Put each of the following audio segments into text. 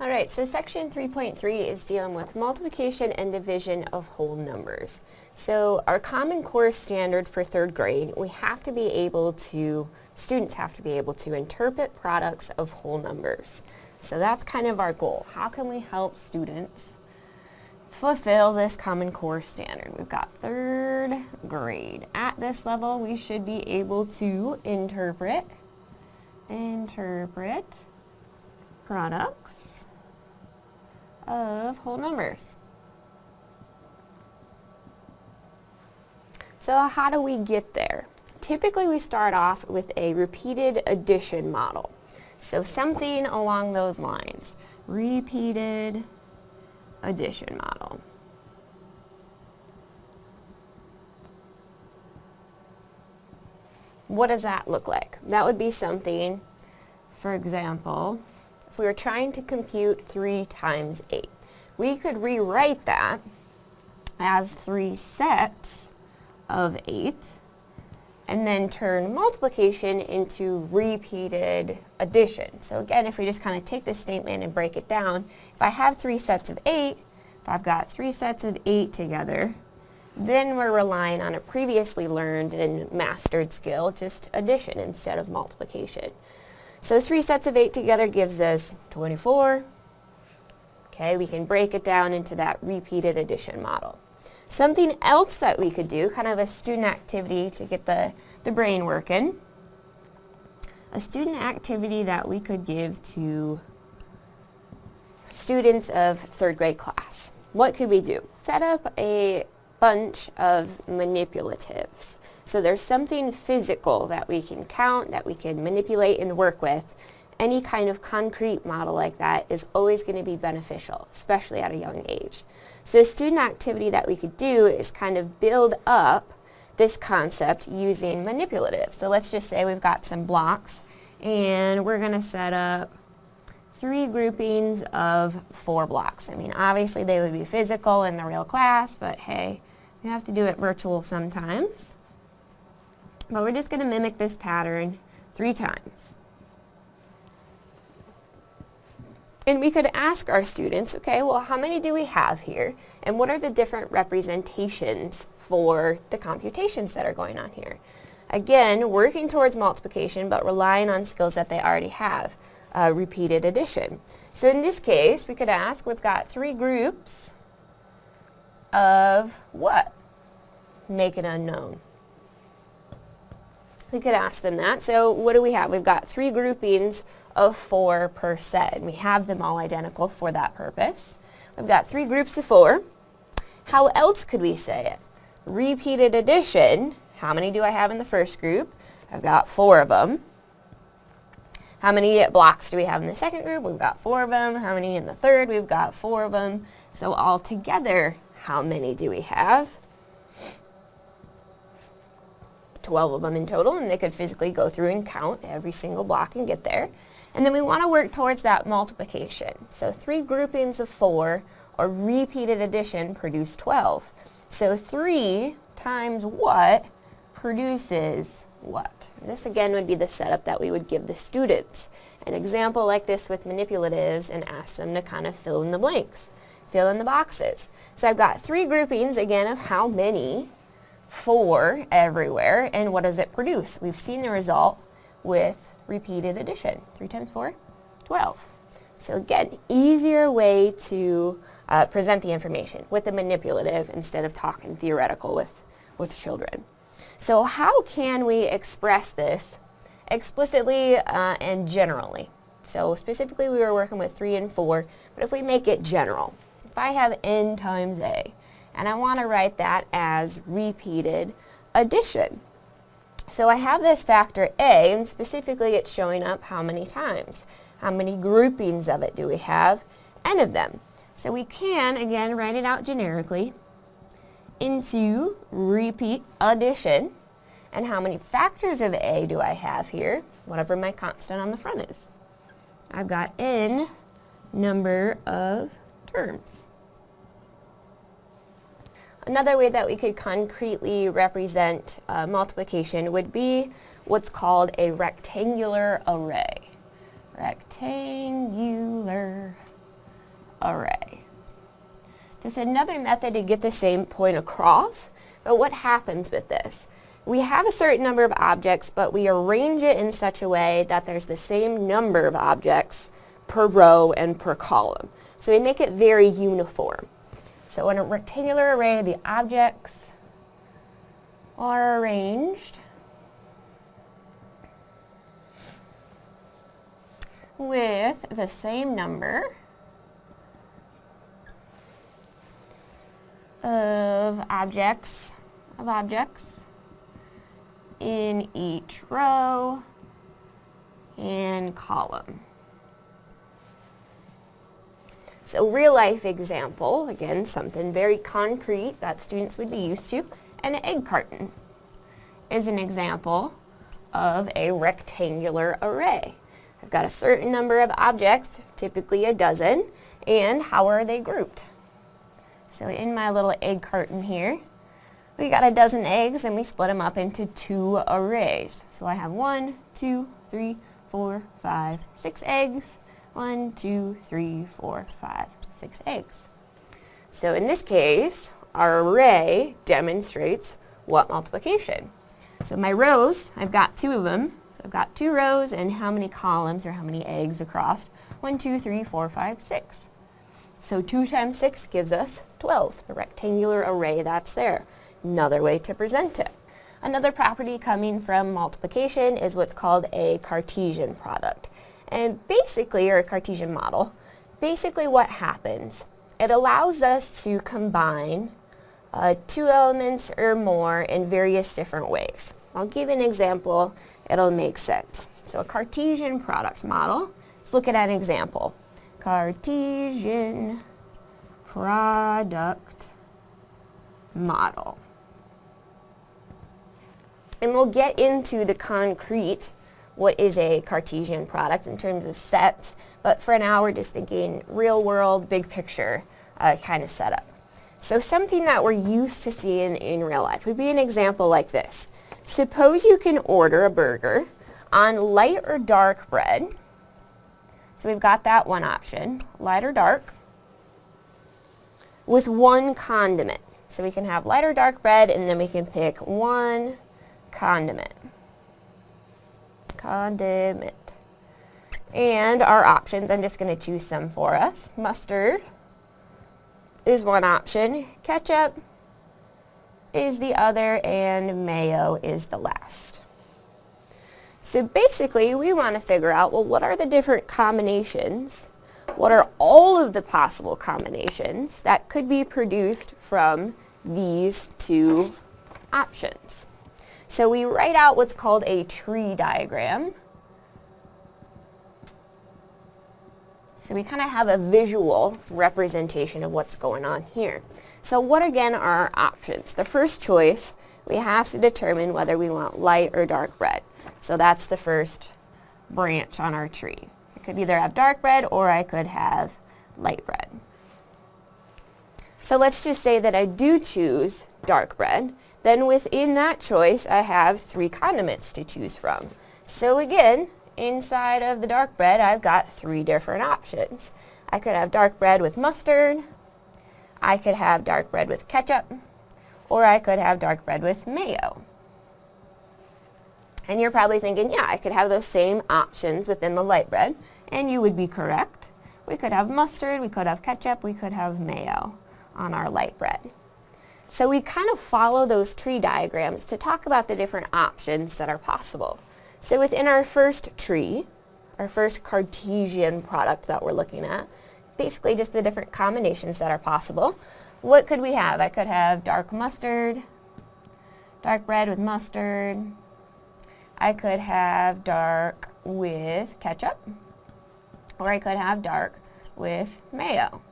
Alright, so section 3.3 is dealing with multiplication and division of whole numbers. So our Common Core standard for third grade, we have to be able to, students have to be able to interpret products of whole numbers. So that's kind of our goal. How can we help students fulfill this Common Core standard? We've got third grade. At this level, we should be able to interpret, interpret products of whole numbers. So how do we get there? Typically we start off with a repeated addition model. So something along those lines. Repeated addition model. What does that look like? That would be something, for example, if we were trying to compute 3 times 8. We could rewrite that as 3 sets of 8 and then turn multiplication into repeated addition. So again, if we just kind of take this statement and break it down, if I have three sets of 8, if I've got three sets of 8 together, then we're relying on a previously learned and mastered skill, just addition instead of multiplication. So three sets of 8 together gives us 24. Okay, we can break it down into that repeated addition model. Something else that we could do, kind of a student activity to get the, the brain working, a student activity that we could give to students of third grade class. What could we do? Set up a bunch of manipulatives. So there's something physical that we can count, that we can manipulate and work with. Any kind of concrete model like that is always going to be beneficial, especially at a young age. So a student activity that we could do is kind of build up this concept using manipulatives. So let's just say we've got some blocks and we're going to set up three groupings of four blocks. I mean, obviously they would be physical in the real class, but hey, we have to do it virtual sometimes. But we're just going to mimic this pattern three times. And we could ask our students, okay, well, how many do we have here? And what are the different representations for the computations that are going on here? Again, working towards multiplication, but relying on skills that they already have. Uh, repeated addition. So in this case, we could ask, we've got three groups of what? Make it unknown. We could ask them that. So what do we have? We've got three groupings of four per set, and we have them all identical for that purpose. We've got three groups of four. How else could we say it? Repeated addition. How many do I have in the first group? I've got four of them. How many blocks do we have in the second group? We've got four of them. How many in the third? We've got four of them. So all together, how many do we have? 12 of them in total, and they could physically go through and count every single block and get there. And then we want to work towards that multiplication. So three groupings of four or repeated addition produce 12. So 3 times what produces what? This again would be the setup that we would give the students. An example like this with manipulatives and ask them to kind of fill in the blanks, fill in the boxes. So I've got three groupings again of how many 4 everywhere, and what does it produce? We've seen the result with repeated addition. 3 times 4, 12. So again, easier way to uh, present the information with the manipulative instead of talking theoretical with, with children. So how can we express this explicitly uh, and generally? So specifically we were working with 3 and 4, but if we make it general, if I have n times a, and I want to write that as repeated addition. So I have this factor A, and specifically it's showing up how many times. How many groupings of it do we have? N of them. So we can, again, write it out generically into repeat addition. And how many factors of A do I have here? Whatever my constant on the front is. I've got N number of terms. Another way that we could concretely represent uh, multiplication would be what's called a rectangular array. Rectangular array. Just another method to get the same point across, but what happens with this? We have a certain number of objects, but we arrange it in such a way that there's the same number of objects per row and per column. So we make it very uniform. So in a rectangular array, the objects are arranged with the same number of objects of objects in each row and column. So real life example, again, something very concrete that students would be used to, an egg carton is an example of a rectangular array. I've got a certain number of objects, typically a dozen, and how are they grouped? So in my little egg carton here, we got a dozen eggs and we split them up into two arrays. So I have one, two, three, four, five, six eggs. One, two, three, four, five, six eggs. So in this case, our array demonstrates what multiplication. So my rows, I've got two of them. So I've got two rows and how many columns or how many eggs across? One, two, three, four, five, six. So 2 times 6 gives us 12, the rectangular array that's there. Another way to present it. Another property coming from multiplication is what's called a Cartesian product. And basically, or a Cartesian model, basically what happens, it allows us to combine uh, two elements or more in various different ways. I'll give an example, it'll make sense. So a Cartesian product model, let's look at an example. Cartesian product model. And we'll get into the concrete, what is a Cartesian product in terms of sets, but for now we're just thinking real world, big picture uh, kind of setup. So something that we're used to seeing in real life would be an example like this. Suppose you can order a burger on light or dark bread, so we've got that one option, light or dark, with one condiment. So we can have light or dark bread and then we can pick one condiment. Condiment. And our options, I'm just going to choose some for us. Mustard is one option. Ketchup is the other and mayo is the last. So basically, we want to figure out, well, what are the different combinations? What are all of the possible combinations that could be produced from these two options? So we write out what's called a tree diagram. So we kind of have a visual representation of what's going on here. So what again are our options? The first choice, we have to determine whether we want light or dark red. So that's the first branch on our tree. I could either have dark red or I could have light red. So let's just say that I do choose dark red. Then within that choice, I have three condiments to choose from. So again, inside of the dark bread, I've got three different options. I could have dark bread with mustard, I could have dark bread with ketchup, or I could have dark bread with mayo. And you're probably thinking, yeah, I could have those same options within the light bread, and you would be correct. We could have mustard, we could have ketchup, we could have mayo on our light bread. So we kind of follow those tree diagrams to talk about the different options that are possible. So within our first tree, our first Cartesian product that we're looking at, basically just the different combinations that are possible. What could we have? I could have dark mustard, dark bread with mustard, I could have dark with ketchup, or I could have dark with mayo.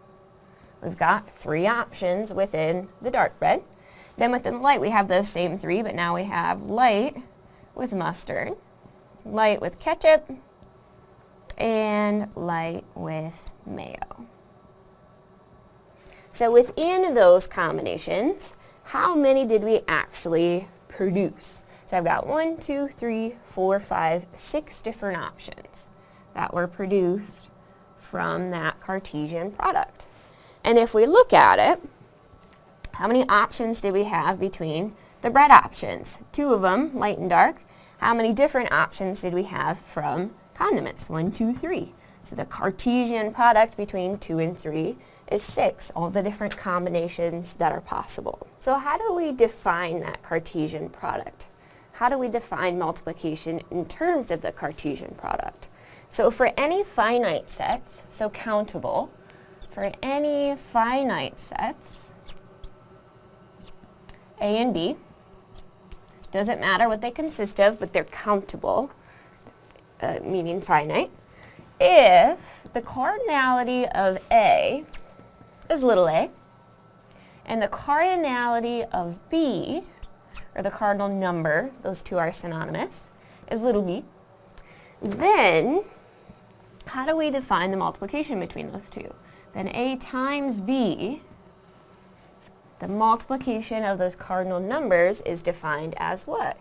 We've got three options within the dark bread. Then within the light, we have those same three, but now we have light with mustard, light with ketchup, and light with mayo. So within those combinations, how many did we actually produce? So I've got one, two, three, four, five, six different options that were produced from that Cartesian product. And if we look at it, how many options do we have between the bread options? Two of them, light and dark. How many different options did we have from condiments? One, two, three. So the Cartesian product between 2 and 3 is 6, all the different combinations that are possible. So how do we define that Cartesian product? How do we define multiplication in terms of the Cartesian product? So for any finite sets, so countable, for any finite sets, A and B, doesn't matter what they consist of, but they're countable, uh, meaning finite, if the cardinality of A is little a, and the cardinality of B, or the cardinal number, those two are synonymous, is little b, then how do we define the multiplication between those two? Then A times B, the multiplication of those cardinal numbers is defined as what?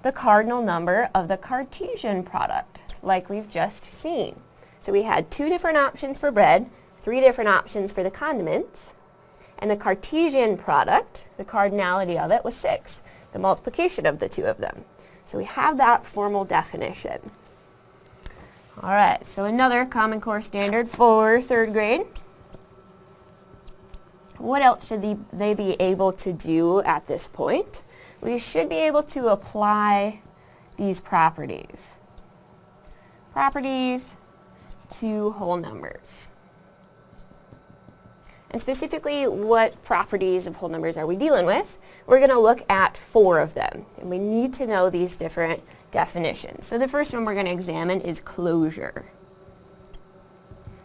The cardinal number of the Cartesian product like we've just seen. So we had two different options for bread, three different options for the condiments, and the Cartesian product, the cardinality of it, was 6, the multiplication of the two of them. So we have that formal definition. All right, so another Common Core standard for third grade. What else should they, they be able to do at this point? We should be able to apply these properties properties to whole numbers. And specifically, what properties of whole numbers are we dealing with? We're going to look at four of them. And we need to know these different definitions. So the first one we're going to examine is closure.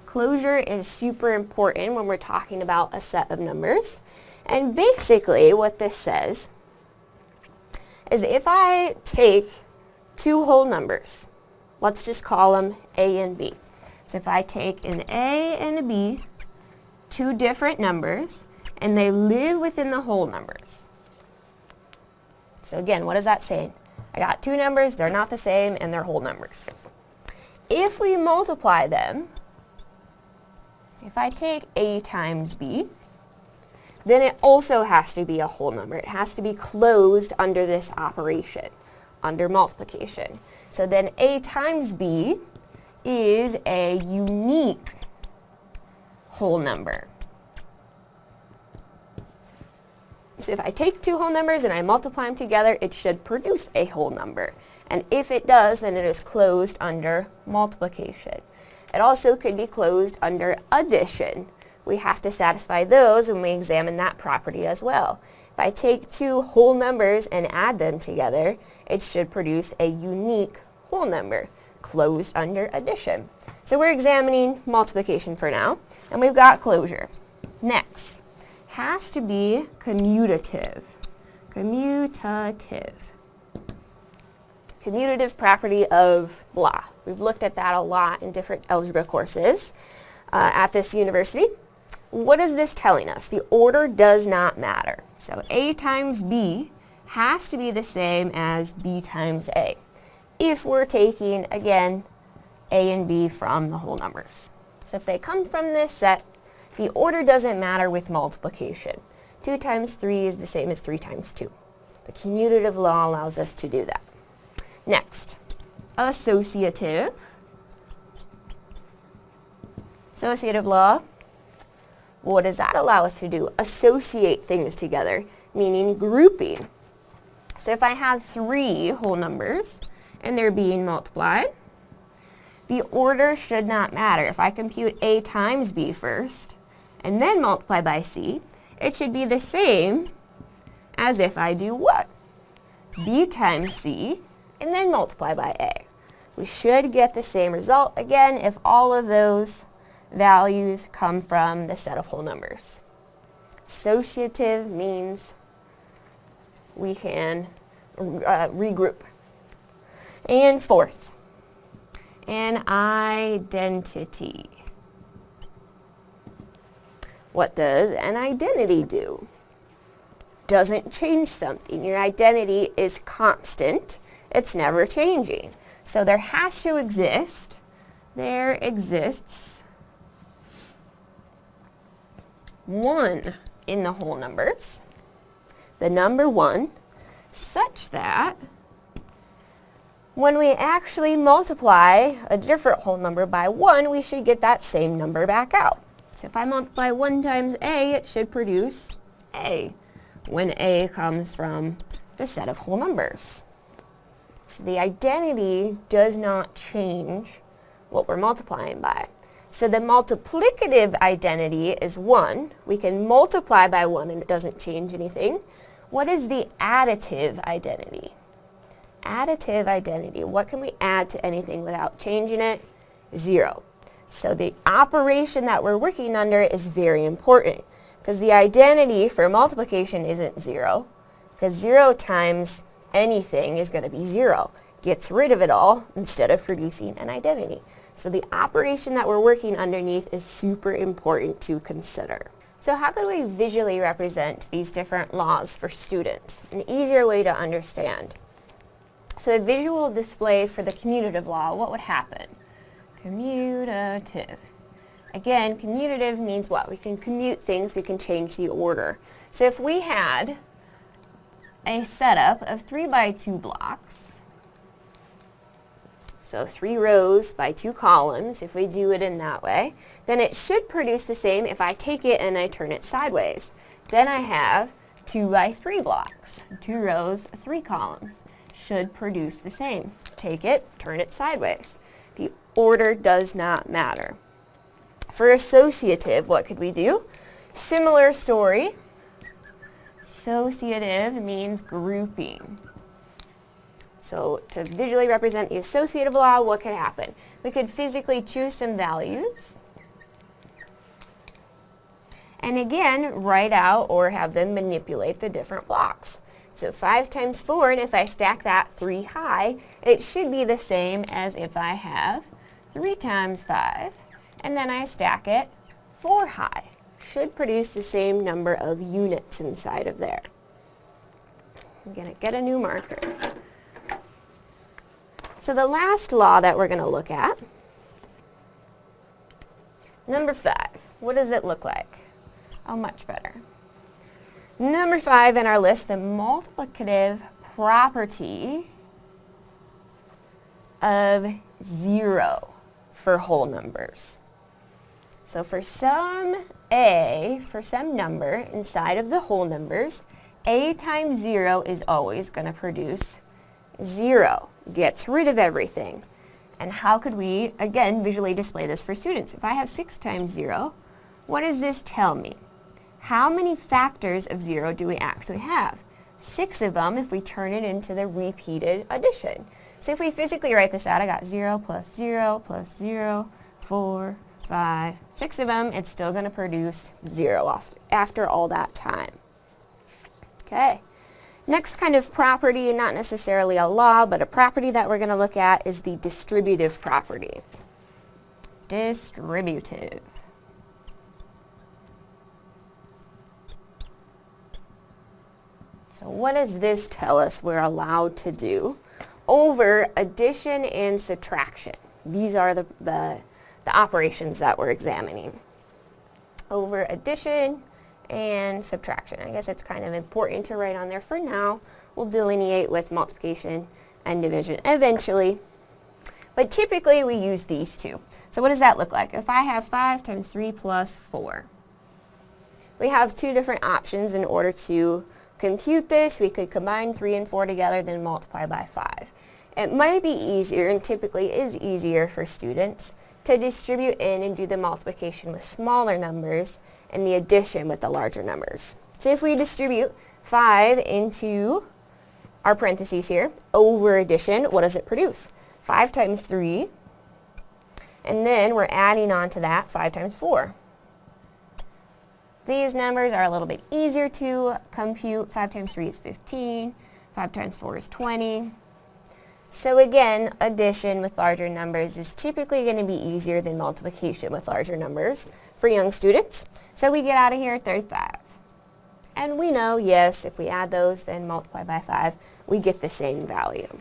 Closure is super important when we're talking about a set of numbers. And basically what this says is if I take two whole numbers, Let's just call them A and B. So if I take an A and a B, two different numbers, and they live within the whole numbers. So again, what is that saying? I got two numbers, they're not the same, and they're whole numbers. If we multiply them, if I take A times B, then it also has to be a whole number. It has to be closed under this operation, under multiplication. So then A times B is a unique whole number. So if I take two whole numbers and I multiply them together, it should produce a whole number. And if it does, then it is closed under multiplication. It also could be closed under addition. We have to satisfy those when we examine that property as well. If I take two whole numbers and add them together, it should produce a unique whole number closed under addition. So we're examining multiplication for now, and we've got closure. Next, has to be commutative. Commutative. Commutative property of blah. We've looked at that a lot in different algebra courses uh, at this university what is this telling us? The order does not matter. So A times B has to be the same as B times A if we're taking, again, A and B from the whole numbers. So if they come from this set, the order doesn't matter with multiplication. 2 times 3 is the same as 3 times 2. The commutative law allows us to do that. Next, associative. Associative law what does that allow us to do? Associate things together, meaning grouping. So if I have three whole numbers and they're being multiplied, the order should not matter. If I compute A times B first and then multiply by C, it should be the same as if I do what? B times C and then multiply by A. We should get the same result again if all of those values come from the set of whole numbers. Associative means we can uh, regroup. And fourth, an identity. What does an identity do? Doesn't change something. Your identity is constant. It's never changing. So there has to exist, there exists 1 in the whole numbers, the number 1, such that when we actually multiply a different whole number by 1, we should get that same number back out. So if I multiply 1 times a, it should produce a, when a comes from the set of whole numbers. So the identity does not change what we're multiplying by. So the multiplicative identity is 1. We can multiply by 1 and it doesn't change anything. What is the additive identity? additive identity. What can we add to anything without changing it? Zero. So the operation that we're working under is very important because the identity for multiplication isn't zero because zero times anything is going to be zero. Gets rid of it all instead of producing an identity. So the operation that we're working underneath is super important to consider. So how could we visually represent these different laws for students? An easier way to understand. So a visual display for the commutative law, what would happen? Commutative. Again, commutative means what? We can commute things, we can change the order. So if we had a setup of 3 by 2 blocks, so three rows by two columns, if we do it in that way, then it should produce the same if I take it and I turn it sideways. Then I have two by three blocks, two rows, three columns should produce the same. Take it, turn it sideways. The order does not matter. For associative, what could we do? Similar story. Associative means grouping. So to visually represent the associative law, what could happen? We could physically choose some values. And again, write out or have them manipulate the different blocks. So 5 times 4, and if I stack that 3 high, it should be the same as if I have 3 times 5, and then I stack it 4 high. Should produce the same number of units inside of there. I'm going to get a new marker. So the last law that we're going to look at, number 5, what does it look like? Oh, much better. Number five in our list, the multiplicative property of zero for whole numbers. So for some a, for some number inside of the whole numbers, a times zero is always going to produce zero. Gets rid of everything. And how could we, again, visually display this for students? If I have 6 times 0, what does this tell me? How many factors of 0 do we actually have? Six of them if we turn it into the repeated addition. So if we physically write this out, I got 0 plus 0 plus 0, 4, 5, 6 of them. It's still going to produce 0 after all that time. Okay. Next kind of property, not necessarily a law, but a property that we're going to look at is the distributive property. Distributive. So what does this tell us we're allowed to do over addition and subtraction? These are the, the, the operations that we're examining. Over addition and subtraction. I guess it's kind of important to write on there for now. We'll delineate with multiplication and division eventually. But typically we use these two. So what does that look like? If I have 5 times 3 plus 4. We have two different options in order to compute this, we could combine 3 and 4 together, then multiply by 5. It might be easier, and typically is easier for students, to distribute in and do the multiplication with smaller numbers and the addition with the larger numbers. So if we distribute 5 into our parentheses here, over addition, what does it produce? 5 times 3, and then we're adding on to that 5 times 4. These numbers are a little bit easier to compute. 5 times 3 is 15. 5 times 4 is 20. So again, addition with larger numbers is typically going to be easier than multiplication with larger numbers for young students. So we get out of here 35. And we know, yes, if we add those, then multiply by 5, we get the same value.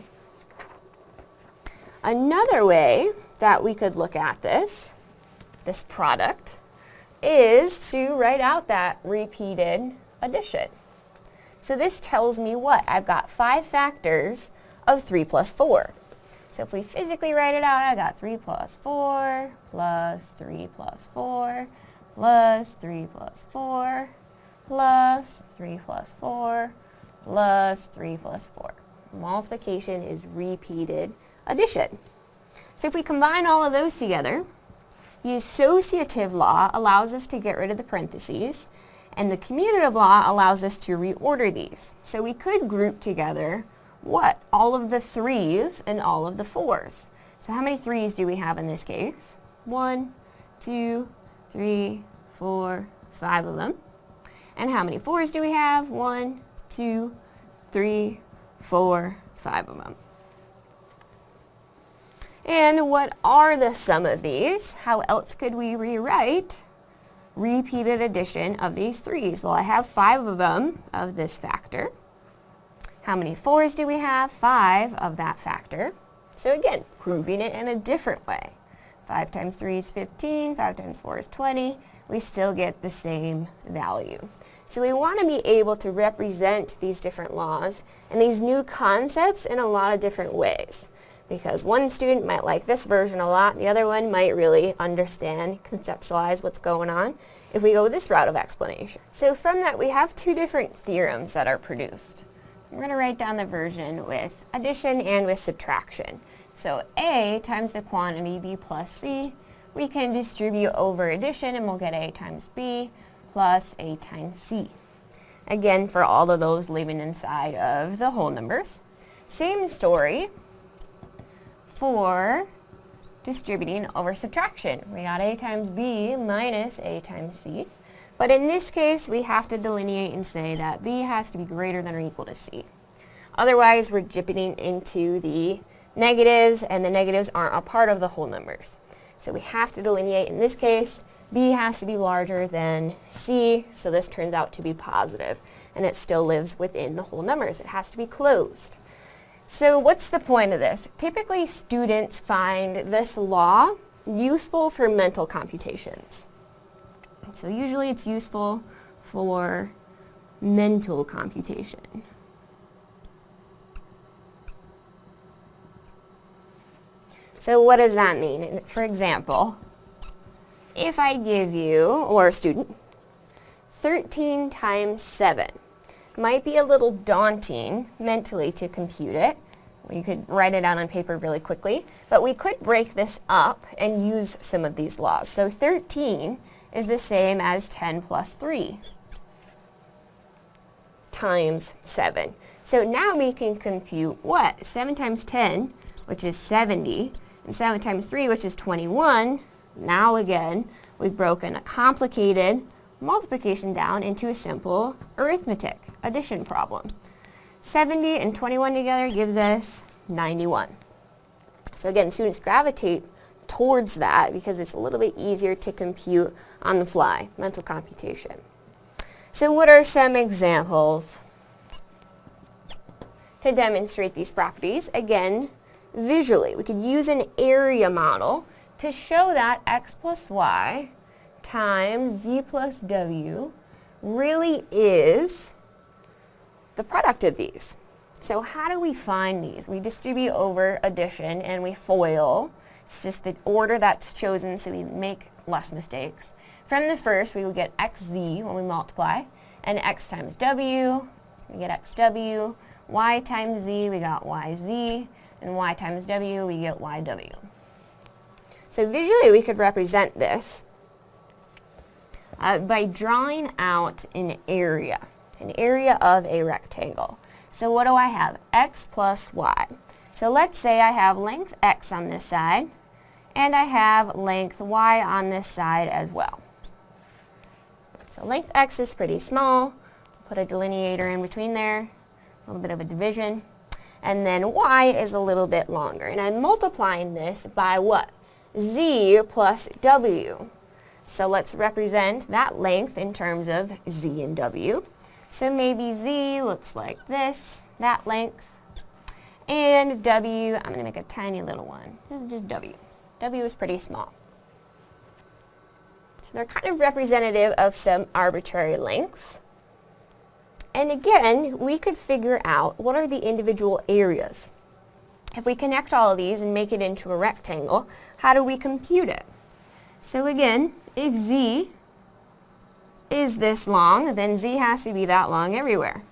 Another way that we could look at this, this product, is to write out that repeated addition. So this tells me what? I've got five factors of 3 plus 4. So if we physically write it out, I got 3 plus 4 plus 3 plus 4 plus 3 plus 4 plus 3 plus 4 plus 3 plus 4. Multiplication is repeated addition. So if we combine all of those together, the associative law allows us to get rid of the parentheses, and the commutative law allows us to reorder these. So we could group together what? All of the threes and all of the fours. So how many threes do we have in this case? One, two, three, four, five of them. And how many fours do we have? One, two, three, four, five of them. And what are the sum of these? How else could we rewrite repeated addition of these threes? Well, I have five of them of this factor. How many fours do we have? Five of that factor. So again, proving it in a different way. 5 times 3 is 15, 5 times 4 is 20. We still get the same value. So we want to be able to represent these different laws and these new concepts in a lot of different ways because one student might like this version a lot, the other one might really understand, conceptualize what's going on if we go this route of explanation. So from that we have two different theorems that are produced. We're going to write down the version with addition and with subtraction. So A times the quantity B plus C, we can distribute over addition and we'll get A times B plus A times C. Again, for all of those living inside of the whole numbers. Same story, for distributing over subtraction. We got a times b minus a times c. But in this case, we have to delineate and say that b has to be greater than or equal to c. Otherwise, we're dipping into the negatives, and the negatives aren't a part of the whole numbers. So we have to delineate, in this case, b has to be larger than c, so this turns out to be positive, and it still lives within the whole numbers. It has to be closed. So what's the point of this? Typically students find this law useful for mental computations. So usually it's useful for mental computation. So what does that mean? For example, if I give you, or a student, 13 times 7, might be a little daunting mentally to compute it. You could write it out on paper really quickly, but we could break this up and use some of these laws. So 13 is the same as 10 plus 3 times 7. So now we can compute what? 7 times 10, which is 70, and 7 times 3, which is 21. Now again, we've broken a complicated multiplication down into a simple arithmetic addition problem. 70 and 21 together gives us 91. So again, students gravitate towards that because it's a little bit easier to compute on the fly, mental computation. So what are some examples to demonstrate these properties? Again, visually, we could use an area model to show that x plus y times z plus w really is the product of these. So how do we find these? We distribute over addition and we FOIL. It's just the order that's chosen so we make less mistakes. From the first, we will get xz when we multiply, and x times w, we get xw, y times z, we got yz, and y times w, we get yw. So visually, we could represent this uh, by drawing out an area, an area of a rectangle. So what do I have? x plus y. So let's say I have length x on this side, and I have length y on this side as well. So length x is pretty small. Put a delineator in between there, a little bit of a division. And then y is a little bit longer. And I'm multiplying this by what? z plus w. So let's represent that length in terms of z and w. So maybe z looks like this, that length. And w, I'm going to make a tiny little one. This is just w. w is pretty small. So they're kind of representative of some arbitrary lengths. And again, we could figure out what are the individual areas. If we connect all of these and make it into a rectangle, how do we compute it? So again, if z is this long, then z has to be that long everywhere.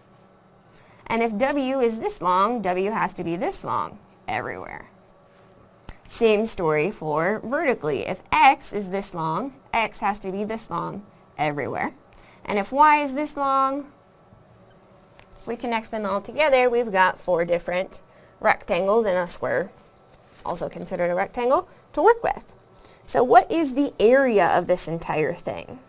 And if w is this long, w has to be this long everywhere. Same story for vertically. If x is this long, x has to be this long everywhere. And if y is this long, if we connect them all together, we've got four different rectangles in a square, also considered a rectangle, to work with. So what is the area of this entire thing?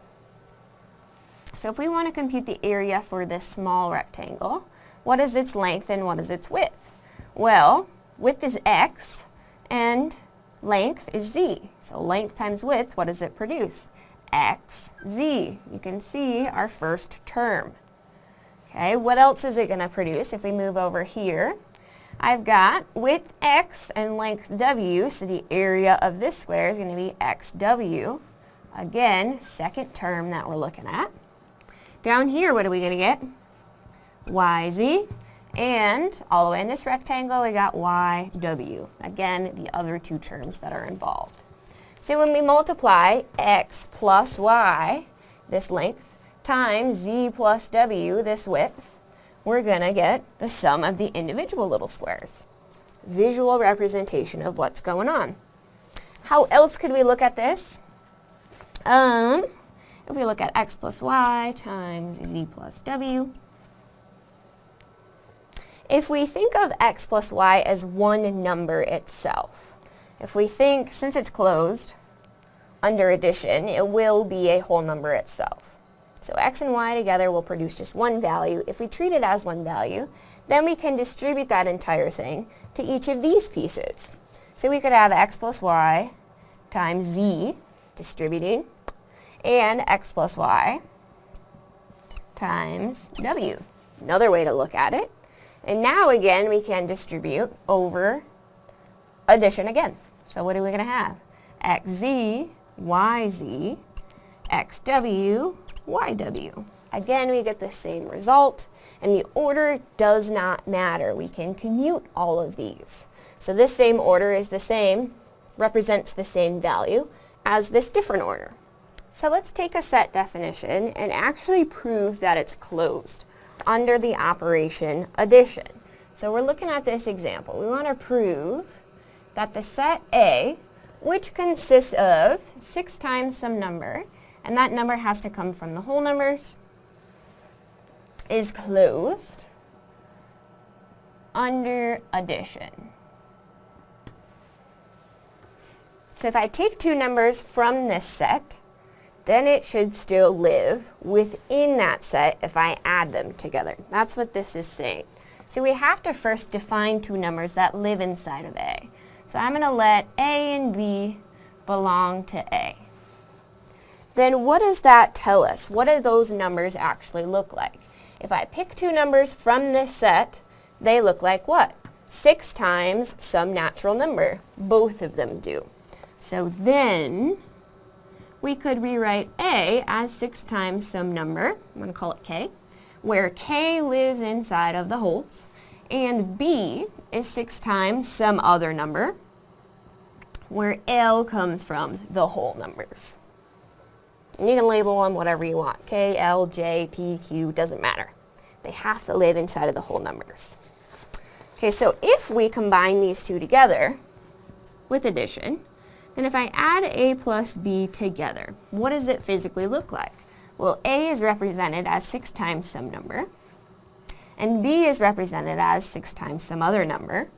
So if we want to compute the area for this small rectangle, what is its length and what is its width? Well, width is x and length is z. So length times width, what does it produce? x, z. You can see our first term. Okay, what else is it going to produce if we move over here? I've got width x and length w, so the area of this square is going to be xw. Again, second term that we're looking at. Down here, what are we going to get? yz. And all the way in this rectangle, we got yw. Again, the other two terms that are involved. So when we multiply x plus y, this length, times z plus w, this width, we're going to get the sum of the individual little squares. Visual representation of what's going on. How else could we look at this? Um, if we look at x plus y times z plus w, if we think of x plus y as one number itself, if we think, since it's closed, under addition, it will be a whole number itself. So x and y together will produce just one value. If we treat it as one value, then we can distribute that entire thing to each of these pieces. So we could have x plus y times z, distributing, and x plus y times w. Another way to look at it. And now again, we can distribute over addition again. So what are we going to have? xz, yz, xw, yw. Again, we get the same result, and the order does not matter. We can commute all of these. So this same order is the same, represents the same value as this different order. So let's take a set definition and actually prove that it's closed under the operation addition. So we're looking at this example. We want to prove that the set A, which consists of 6 times some number, and that number has to come from the whole numbers, is closed under addition. So if I take two numbers from this set, then it should still live within that set if I add them together. That's what this is saying. So we have to first define two numbers that live inside of A. So I'm going to let A and B belong to A. Then what does that tell us? What do those numbers actually look like? If I pick two numbers from this set, they look like what? 6 times some natural number. Both of them do. So then we could rewrite A as 6 times some number, I'm going to call it K, where K lives inside of the wholes, and B is 6 times some other number, where L comes from the whole numbers. And you can label them whatever you want, K, L, J, P, Q, doesn't matter. They have to live inside of the whole numbers. Okay, so if we combine these two together with addition, and if I add A plus B together, what does it physically look like? Well, A is represented as 6 times some number, and B is represented as 6 times some other number.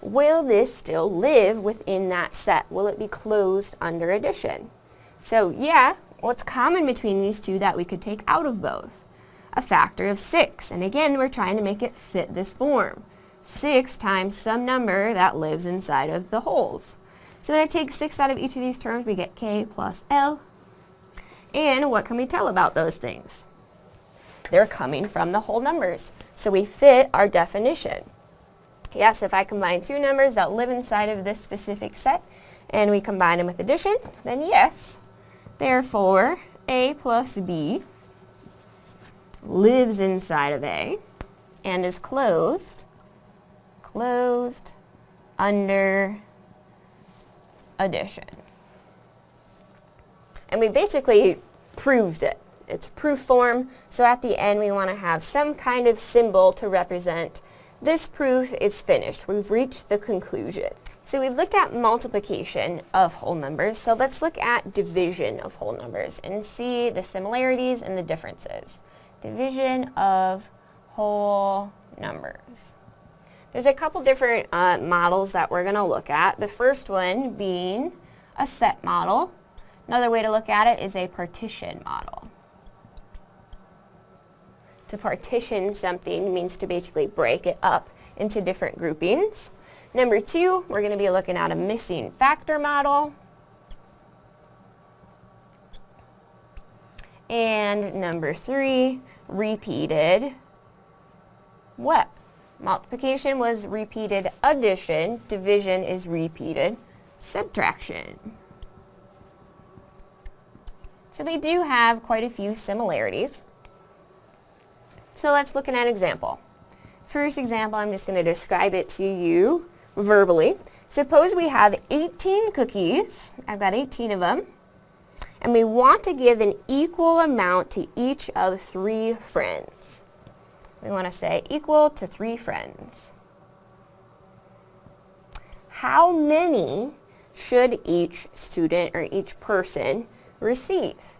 Will this still live within that set? Will it be closed under addition? So yeah, what's common between these two that we could take out of both? A factor of 6, and again, we're trying to make it fit this form. 6 times some number that lives inside of the wholes. So when I take 6 out of each of these terms, we get k plus l. And what can we tell about those things? They're coming from the whole numbers. So we fit our definition. Yes, if I combine two numbers that live inside of this specific set, and we combine them with addition, then yes, Therefore, A plus B lives inside of A and is closed, closed under addition. And we basically proved it. It's proof form, so at the end we want to have some kind of symbol to represent this proof is finished. We've reached the conclusion. So we've looked at multiplication of whole numbers, so let's look at division of whole numbers and see the similarities and the differences. Division of whole numbers. There's a couple different uh, models that we're going to look at. The first one being a set model. Another way to look at it is a partition model. To partition something means to basically break it up into different groupings. Number two, we're going to be looking at a missing factor model. And number three, repeated what? Multiplication was repeated addition, division is repeated subtraction. So they do have quite a few similarities. So let's look at an example. First example, I'm just going to describe it to you verbally. Suppose we have 18 cookies. I've got 18 of them. And we want to give an equal amount to each of three friends. We want to say equal to three friends. How many should each student or each person receive?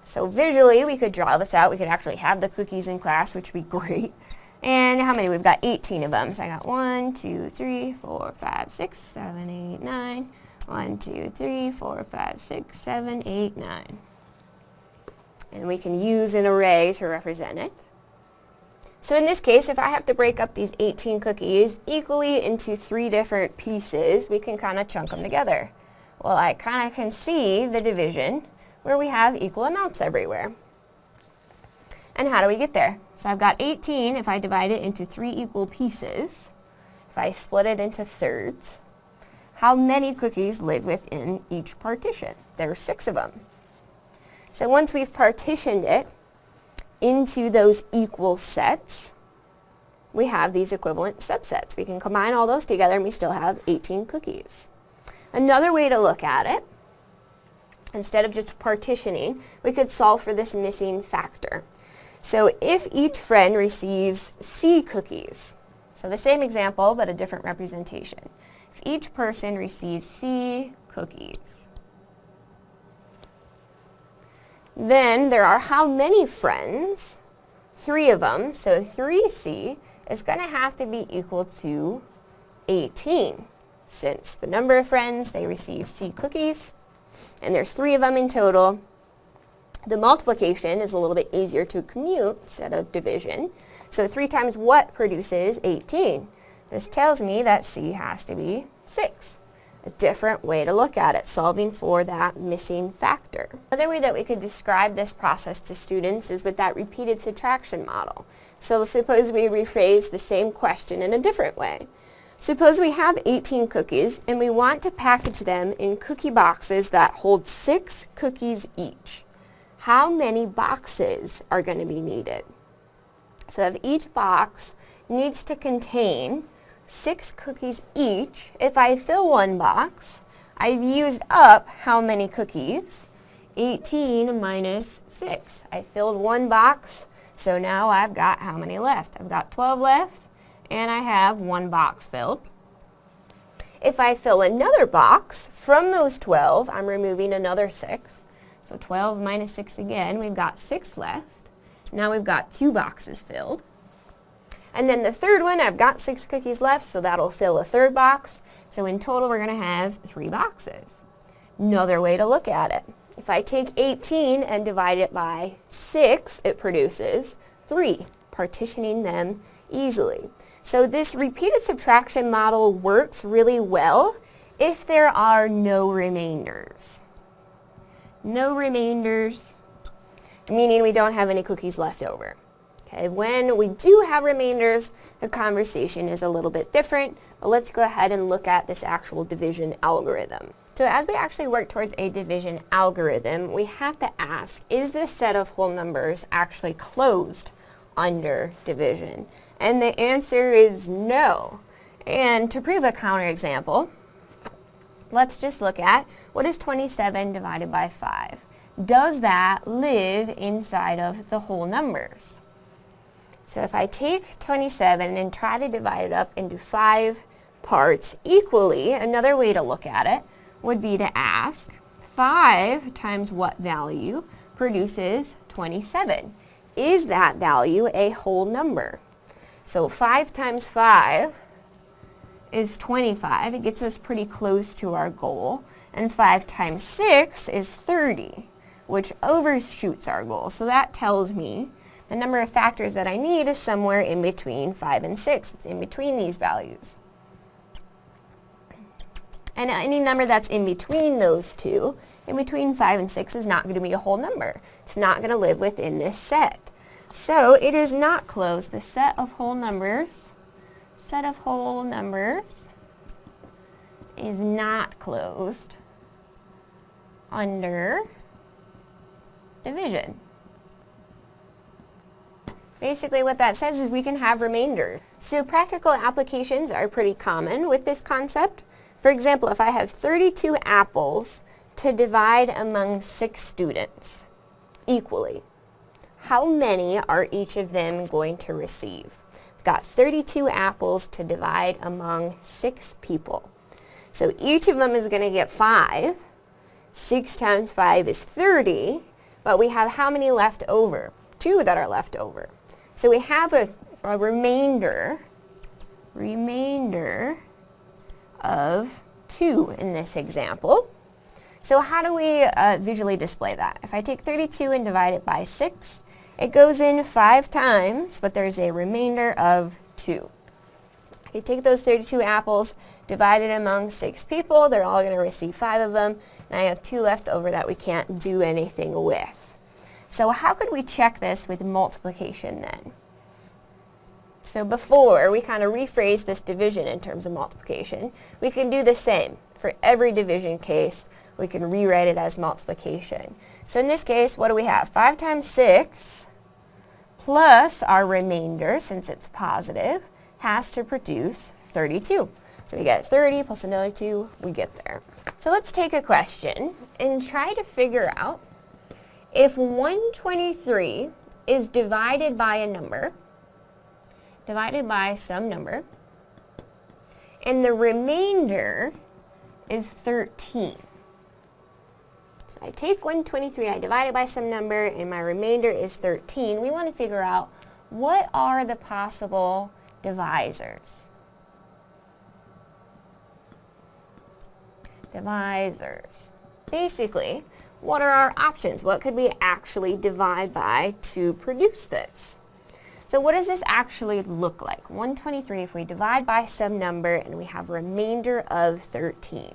So visually, we could draw this out. We could actually have the cookies in class, which would be great. And how many? We've got 18 of them. So I got 1, 2, 3, 4, 5, 6, 7, 8, 9. 1, 2, 3, 4, 5, 6, 7, 8, 9. And we can use an array to represent it. So in this case, if I have to break up these 18 cookies equally into three different pieces, we can kind of chunk them together. Well, I kind of can see the division where we have equal amounts everywhere. And how do we get there? So I've got 18 if I divide it into three equal pieces. If I split it into thirds, how many cookies live within each partition? There are six of them. So once we've partitioned it into those equal sets, we have these equivalent subsets. We can combine all those together and we still have 18 cookies. Another way to look at it, instead of just partitioning, we could solve for this missing factor. So if each friend receives C cookies, so the same example but a different representation. If each person receives C cookies, then there are how many friends? Three of them, so 3C is going to have to be equal to 18 since the number of friends they receive C cookies, and there's three of them in total, the multiplication is a little bit easier to commute instead of division. So 3 times what produces 18? This tells me that C has to be 6. A different way to look at it, solving for that missing factor. Another way that we could describe this process to students is with that repeated subtraction model. So suppose we rephrase the same question in a different way. Suppose we have 18 cookies and we want to package them in cookie boxes that hold 6 cookies each how many boxes are going to be needed. So if each box needs to contain six cookies each, if I fill one box, I've used up how many cookies? 18 minus 6. I filled one box, so now I've got how many left? I've got 12 left, and I have one box filled. If I fill another box, from those 12, I'm removing another 6. So 12 minus 6 again, we've got 6 left. Now we've got two boxes filled. And then the third one, I've got six cookies left, so that'll fill a third box. So in total, we're going to have three boxes. Another way to look at it. If I take 18 and divide it by 6, it produces 3, partitioning them easily. So this repeated subtraction model works really well if there are no remainders no remainders, meaning we don't have any cookies left over. Okay, when we do have remainders, the conversation is a little bit different, but let's go ahead and look at this actual division algorithm. So as we actually work towards a division algorithm, we have to ask, is this set of whole numbers actually closed under division? And the answer is no. And to prove a counterexample, let's just look at what is 27 divided by 5? Does that live inside of the whole numbers? So if I take 27 and try to divide it up into five parts equally, another way to look at it would be to ask 5 times what value produces 27? Is that value a whole number? So 5 times 5 is 25. It gets us pretty close to our goal. And 5 times 6 is 30, which overshoots our goal. So that tells me the number of factors that I need is somewhere in between 5 and 6. It's in between these values. And any number that's in between those two, in between 5 and 6, is not going to be a whole number. It's not going to live within this set. So it is not closed. The set of whole numbers, set of whole numbers is not closed under division. Basically what that says is we can have remainders. So practical applications are pretty common with this concept. For example, if I have 32 apples to divide among six students equally, how many are each of them going to receive? Got 32 apples to divide among six people. So each of them is going to get five. Six times five is 30, but we have how many left over? Two that are left over. So we have a, a remainder, remainder of 2 in this example. So how do we uh, visually display that? If I take 32 and divide it by 6, it goes in 5 times, but there's a remainder of 2. I take those 32 apples, divide it among 6 people, they're all going to receive 5 of them, and I have 2 left over that we can't do anything with. So how could we check this with multiplication then? So before we kind of rephrase this division in terms of multiplication, we can do the same. For every division case, we can rewrite it as multiplication. So in this case, what do we have? 5 times 6 plus our remainder, since it's positive, has to produce 32. So we get 30 plus another 2, we get there. So let's take a question and try to figure out if 123 is divided by a number divided by some number. And the remainder is 13. I take 123, I divide it by some number, and my remainder is 13. We want to figure out what are the possible divisors. Divisors. Basically, what are our options? What could we actually divide by to produce this? So what does this actually look like? 123 if we divide by some number and we have remainder of 13.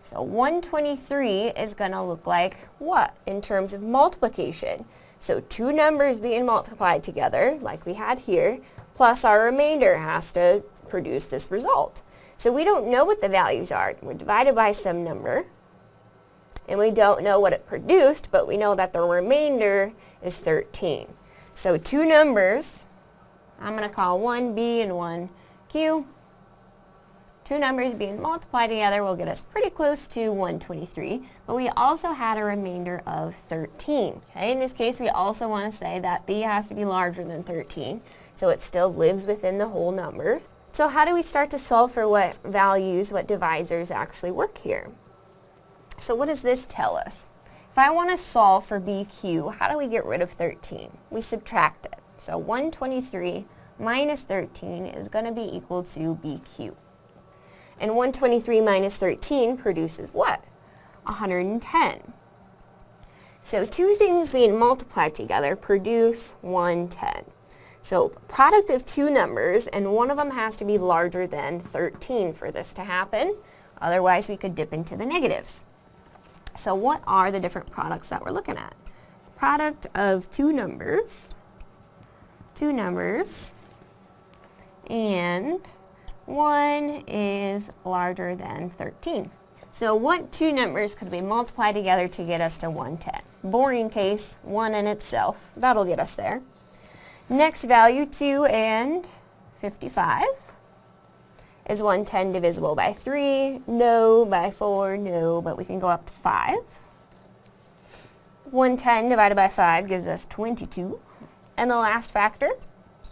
So 123 is going to look like what in terms of multiplication? So two numbers being multiplied together, like we had here, plus our remainder has to produce this result. So we don't know what the values are. We're divided by some number, and we don't know what it produced, but we know that the remainder is 13. So two numbers, I'm going to call one B and one Q. Two numbers being multiplied together will get us pretty close to 123, but we also had a remainder of 13. Okay, in this case, we also want to say that B has to be larger than 13, so it still lives within the whole number. So how do we start to solve for what values, what divisors actually work here? So what does this tell us? If I want to solve for BQ, how do we get rid of 13? We subtract it. So 123 minus 13 is going to be equal to BQ. And 123 minus 13 produces what? 110. So two things being multiplied together produce 110. So product of two numbers, and one of them has to be larger than 13 for this to happen. Otherwise, we could dip into the negatives. So what are the different products that we're looking at? Product of two numbers, two numbers, and one is larger than 13. So what two numbers could we multiply together to get us to 110? Boring case, 1 in itself. That'll get us there. Next value, 2 and 55. Is 110 divisible by 3? No. By 4? No. But we can go up to 5. 110 divided by 5 gives us 22. And the last factor,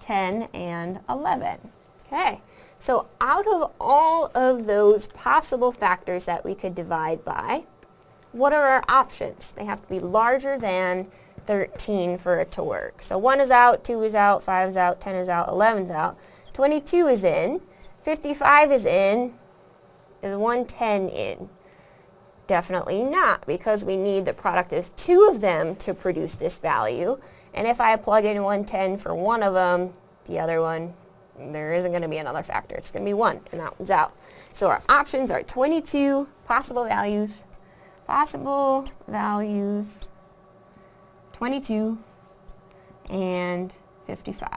10 and 11. Okay, so out of all of those possible factors that we could divide by, what are our options? They have to be larger than 13 for it to work. So 1 is out, 2 is out, 5 is out, 10 is out, 11 is out, 22 is in, 55 is in, is 110 in? Definitely not, because we need the product of two of them to produce this value. And if I plug in 110 for one of them, the other one, there isn't going to be another factor. It's going to be 1, and that one's out. So our options are 22 possible values, possible values, 22, and 55.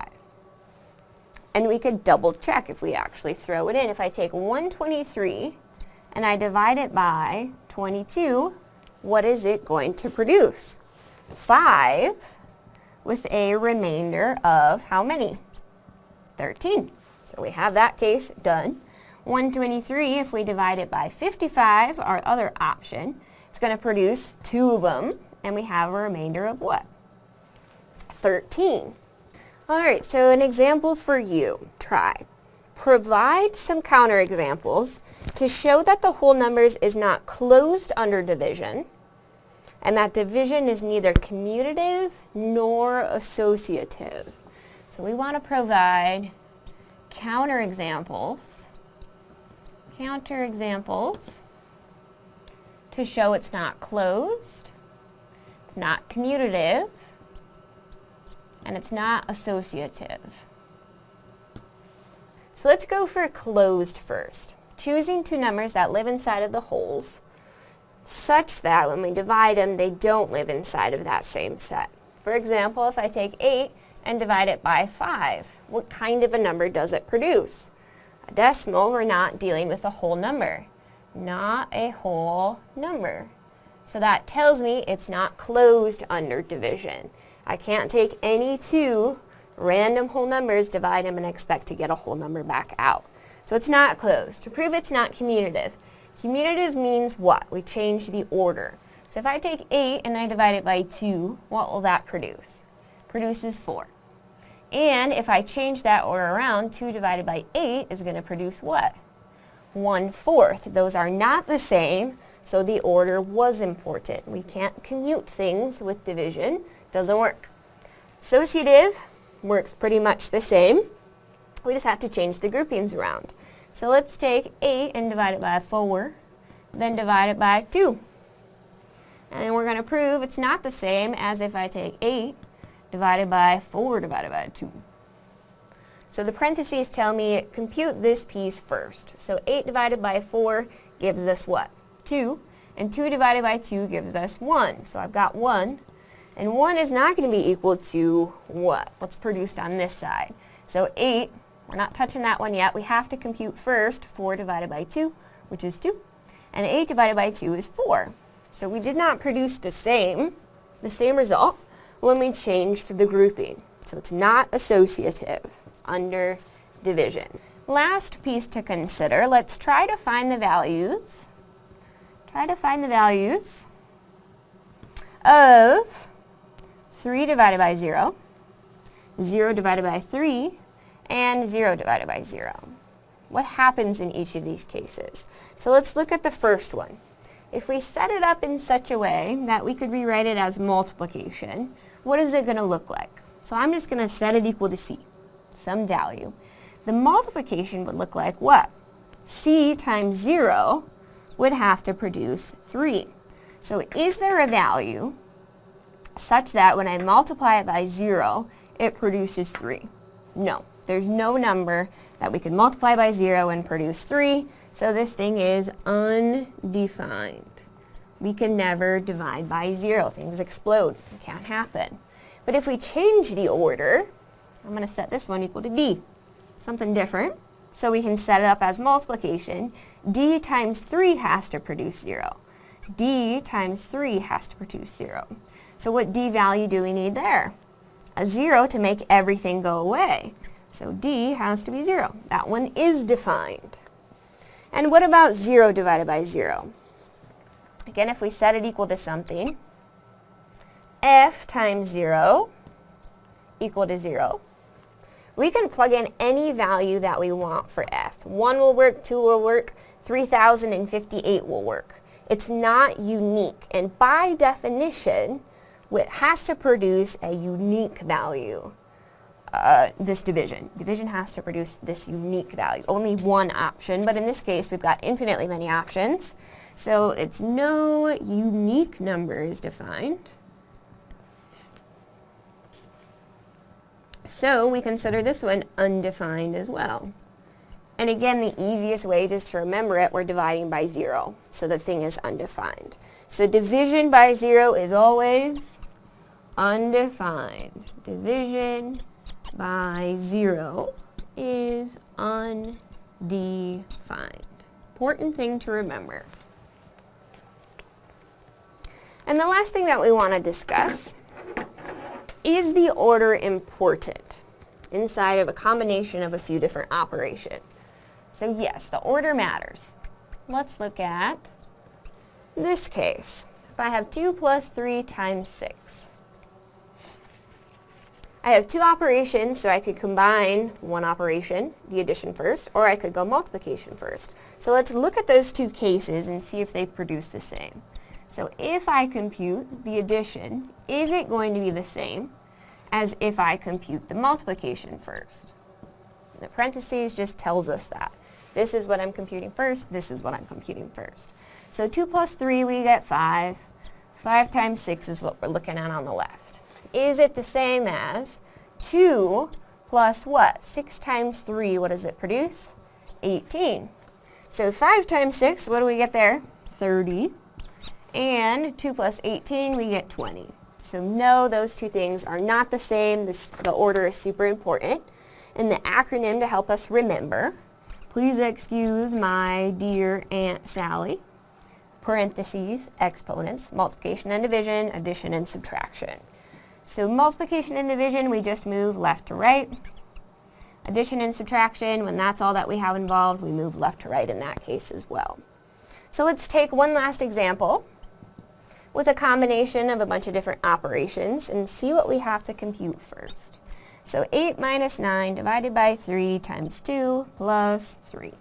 And we could double check if we actually throw it in. If I take 123 and I divide it by 22, what is it going to produce? 5 with a remainder of how many? 13. So we have that case done. 123, if we divide it by 55, our other option, it's going to produce two of them, and we have a remainder of what? 13. All right, so an example for you. Try. Provide some counterexamples to show that the whole numbers is not closed under division and that division is neither commutative nor associative. So we want to provide counterexamples, counterexamples to show it's not closed, it's not commutative, and it's not associative. So let's go for closed first. Choosing two numbers that live inside of the wholes such that when we divide them, they don't live inside of that same set. For example, if I take 8 and divide it by 5, what kind of a number does it produce? A decimal, we're not dealing with a whole number. Not a whole number. So that tells me it's not closed under division. I can't take any two random whole numbers, divide them, and expect to get a whole number back out. So it's not closed. To prove it's not commutative, commutative means what? We change the order. So if I take 8 and I divide it by 2, what will that produce? Produces 4. And if I change that order around, 2 divided by 8 is going to produce what? 1 fourth. Those are not the same, so the order was important. We can't commute things with division. Doesn't work. Associative works pretty much the same. We just have to change the groupings around. So let's take 8 and divide it by 4, then divide it by 2. And then we're going to prove it's not the same as if I take 8 divided by 4 divided by 2. So the parentheses tell me compute this piece first. So 8 divided by 4 gives us what? 2. And 2 divided by 2 gives us 1. So I've got 1. And 1 is not going to be equal to what? What's produced on this side. So 8, we're not touching that one yet. We have to compute first 4 divided by 2, which is 2. And 8 divided by 2 is 4. So we did not produce the same, the same result when we changed the grouping. So it's not associative under division. Last piece to consider, let's try to find the values. Try to find the values of 3 divided by 0, 0 divided by 3, and 0 divided by 0. What happens in each of these cases? So let's look at the first one. If we set it up in such a way that we could rewrite it as multiplication, what is it going to look like? So I'm just going to set it equal to c, some value. The multiplication would look like what? c times 0 would have to produce 3. So is there a value such that when I multiply it by 0, it produces 3? No. There's no number that we could multiply by 0 and produce 3, so this thing is undefined. We can never divide by 0. Things explode. It can't happen. But if we change the order, I'm going to set this one equal to d. Something different. So we can set it up as multiplication. d times 3 has to produce 0. d times 3 has to produce 0. So what d value do we need there? A 0 to make everything go away. So d has to be 0. That one is defined. And what about 0 divided by 0? Again, if we set it equal to something, f times 0 equal to 0. We can plug in any value that we want for f. 1 will work, 2 will work, 3058 will work. It's not unique, and by definition, it has to produce a unique value. Uh, this division. Division has to produce this unique value. Only one option, but in this case we've got infinitely many options. So it's no unique number is defined. So we consider this one undefined as well. And again, the easiest way just to remember it, we're dividing by zero. So the thing is undefined. So division by zero is always undefined. Division by zero is undefined. Important thing to remember. And the last thing that we want to discuss is the order important inside of a combination of a few different operations? So yes, the order matters. Let's look at this case. If I have 2 plus 3 times 6. I have two operations, so I could combine one operation, the addition first, or I could go multiplication first. So let's look at those two cases and see if they produce the same. So if I compute the addition, is it going to be the same as if I compute the multiplication first? The parentheses just tells us that. This is what I'm computing first, this is what I'm computing first. So 2 plus 3, we get 5. 5 times 6 is what we're looking at on the left. Is it the same as 2 plus what? 6 times 3, what does it produce? 18. So 5 times 6, what do we get there? 30. And 2 plus 18, we get 20. So no, those two things are not the same. This, the order is super important. And the acronym to help us remember, please excuse my dear Aunt Sally, parentheses, exponents, multiplication and division, addition and subtraction. So multiplication and division, we just move left to right. Addition and subtraction, when that's all that we have involved, we move left to right in that case as well. So let's take one last example with a combination of a bunch of different operations and see what we have to compute first. So 8 minus 9 divided by 3 times 2 plus 3.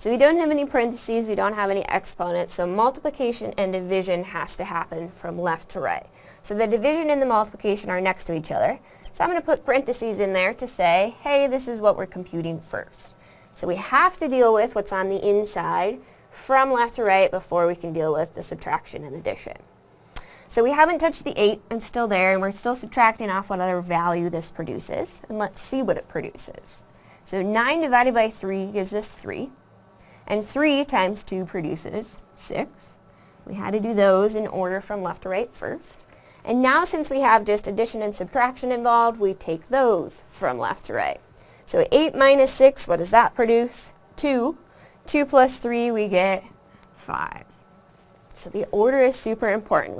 So we don't have any parentheses, we don't have any exponents, so multiplication and division has to happen from left to right. So the division and the multiplication are next to each other. So I'm going to put parentheses in there to say, hey, this is what we're computing first. So we have to deal with what's on the inside from left to right before we can deal with the subtraction and addition. So we haven't touched the 8, it's still there, and we're still subtracting off what other value this produces. And let's see what it produces. So 9 divided by 3 gives us 3. And 3 times 2 produces 6. We had to do those in order from left to right first. And now since we have just addition and subtraction involved, we take those from left to right. So 8 minus 6, what does that produce? 2. 2 plus 3, we get 5. So the order is super important.